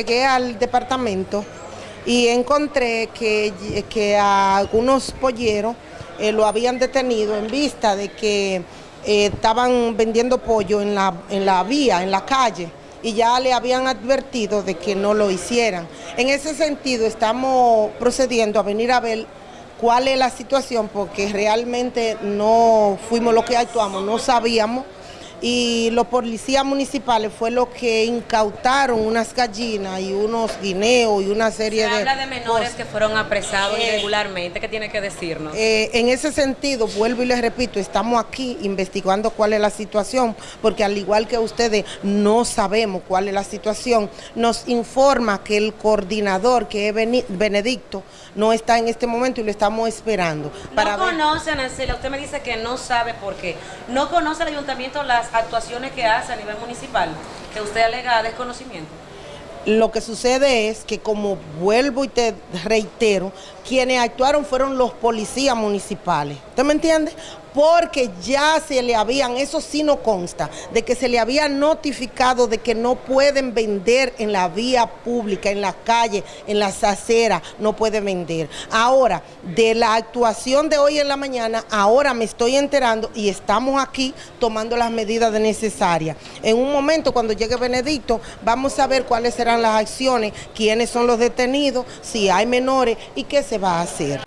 Llegué al departamento y encontré que, a algunos polleros eh, lo habían detenido en vista de que eh, estaban vendiendo pollo en la, en la vía, en la calle, y ya le habían advertido de que no lo hicieran. En ese sentido estamos procediendo a venir a ver cuál es la situación, porque realmente no fuimos los que actuamos, no sabíamos y los policías municipales fue lo que incautaron unas gallinas y unos guineos y una serie Se de... habla de menores que fueron apresados Eh, irregularmente, ¿qué tiene que decirnos? Eh, en ese sentido, vuelvo y les repito, estamos aquí investigando cuál es la situación, porque al igual que ustedes no sabemos cuál es la situación, nos informa que el coordinador, que es Benedicto, no está en este momento y lo estamos esperando. no ver- conoce, Nancela, usted me dice que no sabe por qué. No conoce el ayuntamiento las actuaciones que hace a nivel municipal, que usted alega desconocimiento. Lo que sucede es que como vuelvo y te reitero, quienes actuaron fueron los policías municipales. ¿Usted me entiende? Porque ya se le habían, eso sí no consta, de que se le había notificado de que no pueden vender en la vía pública, en la calle, en las aceras, no pueden vender. Ahora, de la actuación de hoy en la mañana, ahora me estoy enterando y estamos aquí tomando las medidas necesarias. En un momento, cuando llegue Benedicto, vamos a ver cuáles serán las acciones, quiénes son los detenidos, si hay menores y qué se va a hacer.